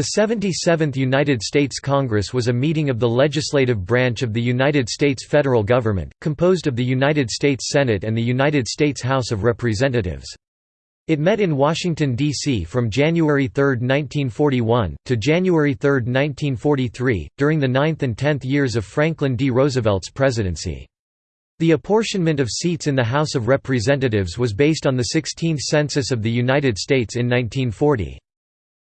The 77th United States Congress was a meeting of the legislative branch of the United States federal government, composed of the United States Senate and the United States House of Representatives. It met in Washington, D.C. from January 3, 1941, to January 3, 1943, during the ninth and tenth years of Franklin D. Roosevelt's presidency. The apportionment of seats in the House of Representatives was based on the 16th Census of the United States in 1940.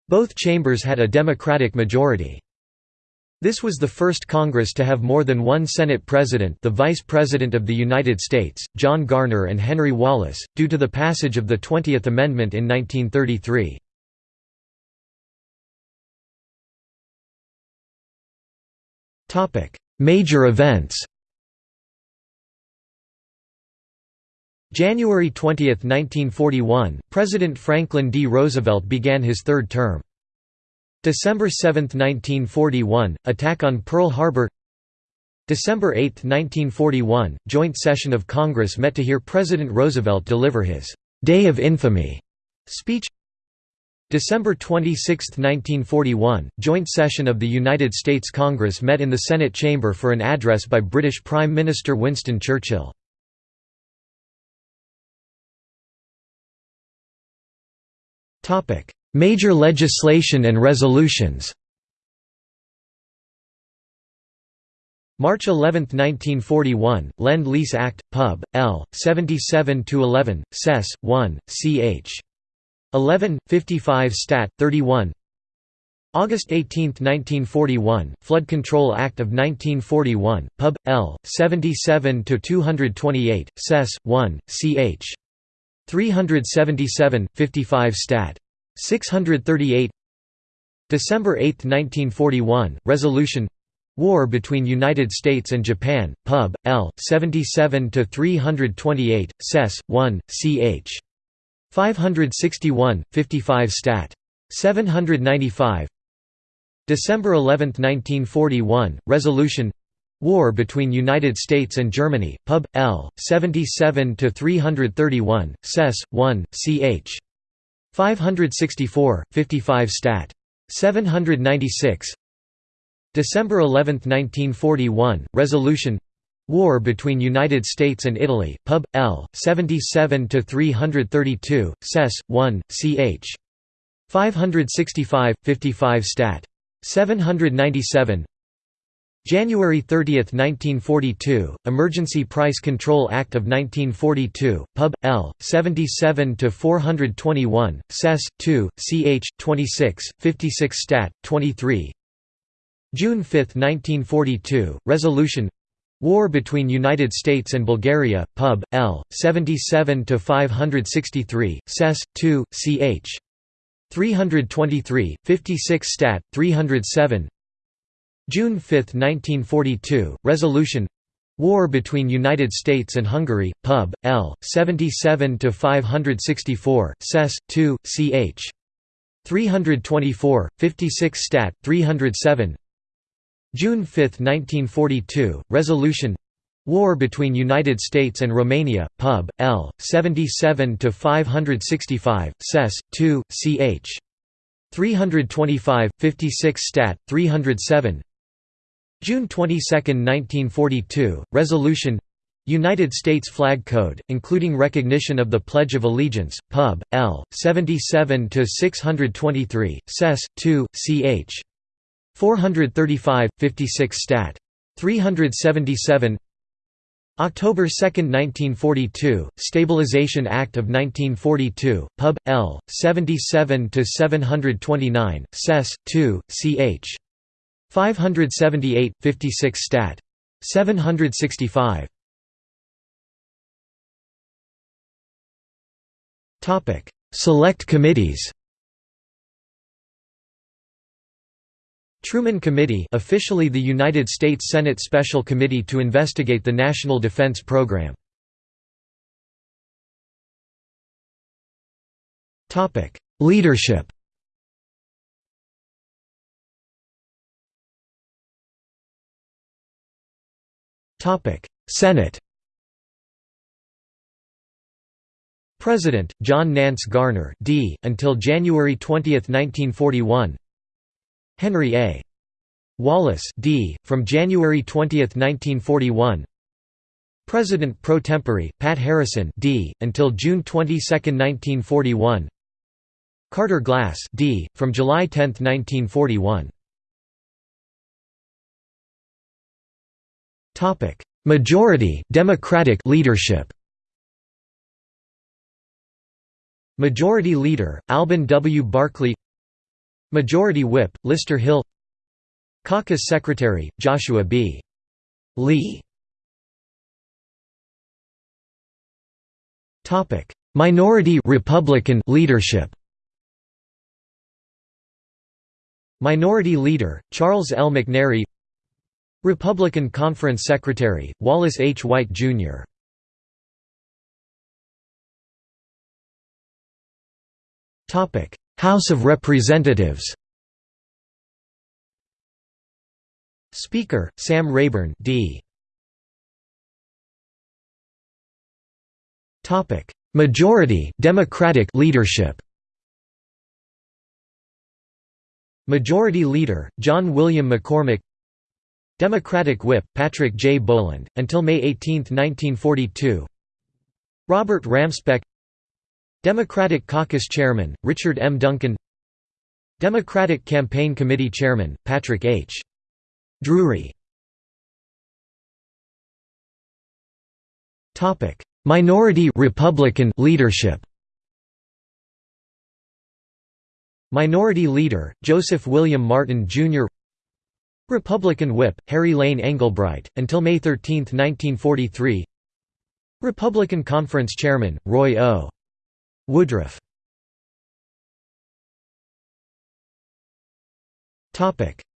Both chambers had a Democratic majority. This was the first Congress to have more than one Senate President the Vice President of the United States, John Garner and Henry Wallace, due to the passage of the Twentieth Amendment in 1933. Major events January 20, 1941, President Franklin D. Roosevelt began his third term. December 7, 1941, attack on Pearl Harbor December 8, 1941, joint session of Congress met to hear President Roosevelt deliver his «Day of Infamy» speech December 26, 1941, joint session of the United States Congress met in the Senate chamber for an address by British Prime Minister Winston Churchill. Major legislation and resolutions March 11, 1941, Lend-Lease Act, Pub. L. 77–11, Sess. 1, ch. 11, 55 Stat. 31 August 18, 1941, Flood Control Act of 1941, Pub. L. 77–228, Sess. 1, ch. 377, 55 Stat. 638 December 8, 1941, Resolution War between United States and Japan, Pub. L. 77–328, Sess. 1, ch. 561, 55 Stat. 795 December 11, 1941, Resolution War between United States and Germany, Pub. L. 77–331, Sess. 1, ch. 564, 55 Stat. 796 December 11, 1941, Resolution War between United States and Italy, Pub. L. 77–332, Sess. 1, ch. 565, 55 Stat. 797 January 30, 1942, Emergency Price Control Act of 1942, Pub. L. 77–421, Sess. 2, ch. 26, 56 Stat. 23 June 5, 1942, Resolution War between United States and Bulgaria, Pub. L. 77–563, Sess. 2, ch. 323, 56 Stat. 307 June 5, 1942, Resolution War between United States and Hungary, Pub. L. 77–564, Sess. 2, ch. 324, 56 Stat. 307 June 5, 1942, Resolution War between United States and Romania, Pub. L. 77–565, Sess. 2, ch. 325, 56 Stat. 307 June 22, 1942, Resolution United States Flag Code, including recognition of the Pledge of Allegiance, Pub. L. 77–623, Sess. 2, ch. 435, 56 Stat. 377 October 2, 1942, Stabilization Act of 1942, Pub. L. 77–729, Sess. 2, ch. 578, 56 Stat. 765 Topic: Select committees. Truman Committee officially the United States Senate Special Committee to investigate the National Defense Program. Topic: Leadership Senate President John Nance Garner D until January 20, 1941 Henry A. Wallace D. from January 20, 1941 President pro tempore, Pat Harrison D. until June 22, 1941 Carter Glass D. from July 10, 1941 Majority Democratic leadership Majority Leader, Alben W. Barkley Majority Whip, Lister Hill Caucus Secretary, Joshua B. Lee Minority Republican leadership Minority Leader, Charles L. McNary Republican Conference Secretary, Wallace H. White, Jr. House of Representatives Speaker, Sam Rayburn D. Majority Democratic leadership Majority Leader, John William McCormack Democratic Whip, Patrick J. Boland, until May 18, 1942 Robert Ramspeck Democratic Caucus Chairman, Richard M. Duncan Democratic Campaign Committee Chairman, Patrick H. Drewry Minority Republican leadership Minority Leader, Joseph William Martin, Jr. Republican Whip, Harry Lane Englebright, until May 13, 1943 Republican Conference Chairman, Roy O. Woodruff.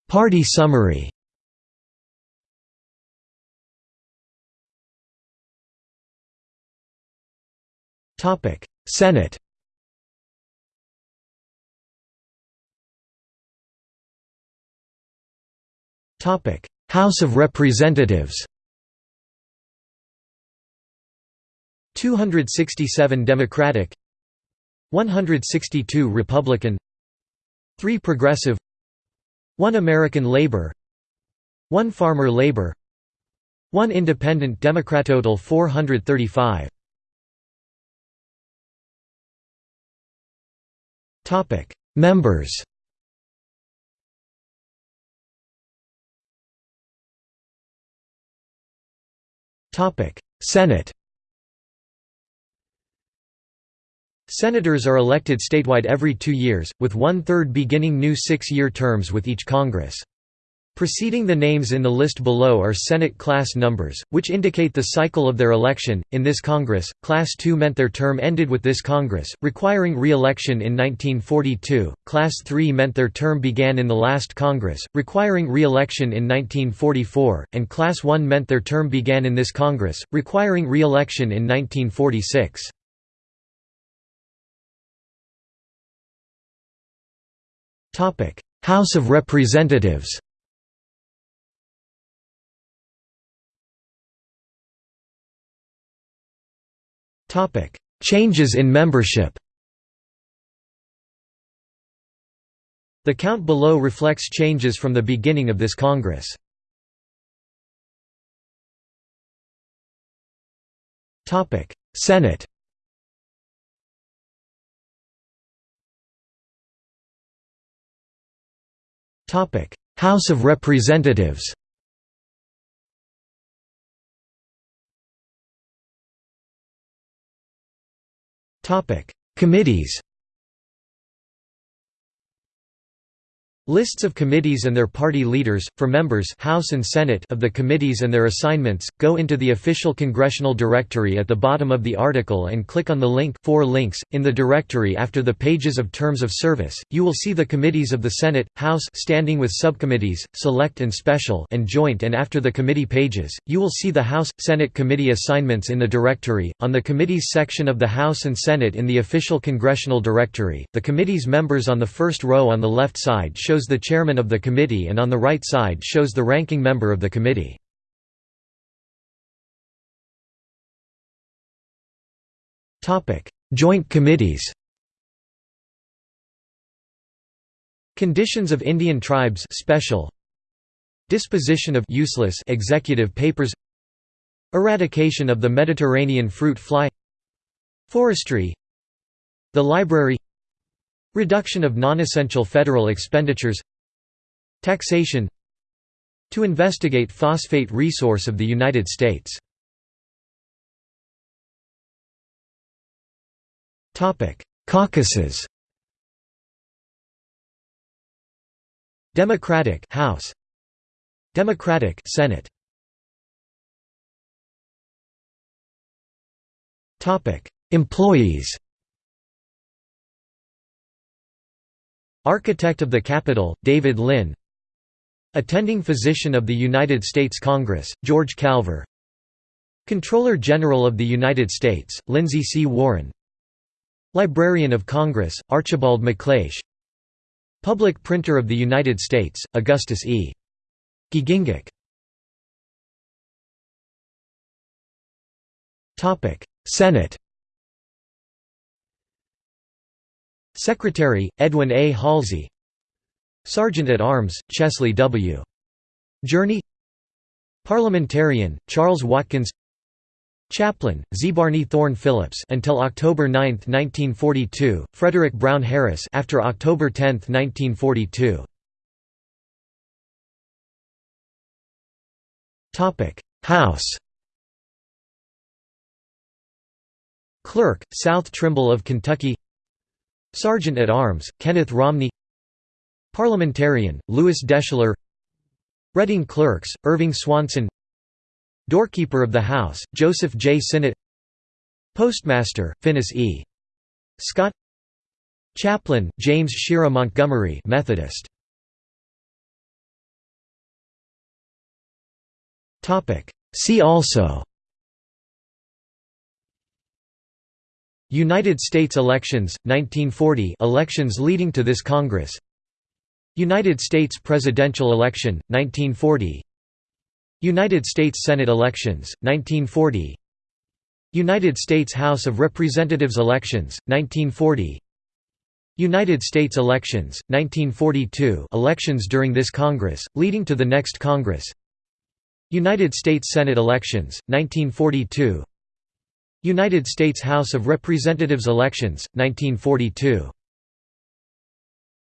Party summary. Senate House of Representatives 267 Democratic 162 Republican 3 Progressive 1 American Labor 1 Farmer Labor 1 Independent Democrat Total 435 Topic. Members Topic Senate Senators are elected statewide every two years, with one-third beginning new six-year terms with each Congress. Preceding the names in the list below are Senate class numbers, which indicate the cycle of their election. In this Congress, Class II meant their term ended with this Congress, requiring re election in 1942, Class III meant their term began in the last Congress, requiring re election in 1944, and Class I meant their term began in this Congress, requiring re election in 1946. House of Representatives Changes in membership. The count below reflects changes from the beginning of this Congress. Senate. House of Representatives Committees Lists of committees and their party leaders, for members House and Senate of the committees and their assignments, go into the official congressional directory at the bottom of the article and click on the link four links. In the directory after the pages of terms of service, you will see the committees of the Senate, House standing with subcommittees, select and special and joint and after the committee pages, you will see the House, Senate committee assignments in the directory. On the committees section of the House and Senate in the official congressional directory, the committee's members on the first row on the left side show shows the chairman of the committee and on the right side shows the ranking member of the committee. Joint committees. Conditions of Indian tribes special. Disposition of useless executive papers. Eradication of the Mediterranean fruit fly. Forestry. The library Reduction of non-essential federal expenditures Taxation To investigate phosphate resource of the United States. Caucuses. Democratic House. Democratic Senate. Topic Employees Architect of the Capitol David Lynn. Attending Physician of the United States Congress George Calver. Comptroller General of the United States Lindsay C. Warren. Librarian of Congress Archibald MacLeish Public Printer of the United States, Augustus E. Giegengack Senate Secretary, Edwin A. Halsey Sergeant at Arms, Chesley W. Jurney Parliamentarian, Charles Watkins Chaplain, Zebarney Thorne Phillips until October 9, 1942, Frederick Brown Harris after October 10, 1942. Topic: House. Clerk, South Trimble of Kentucky. Sergeant at Arms, Kenneth Romney. Parliamentarian, Lewis Deschler. Reading Clerks, Irving Swanson. Doorkeeper of the House, Joseph J. Sinnott Postmaster, Finis E. Scott Chaplain, James Shera Montgomery Methodist. See also United States elections, 1940 elections leading to this Congress. United States presidential election, 1940 United States Senate elections, 1940 United States House of Representatives elections, 1940 United States elections, 1942 elections during this Congress, leading to the next Congress. United States Senate elections, 1942 United States House of Representatives elections, 1942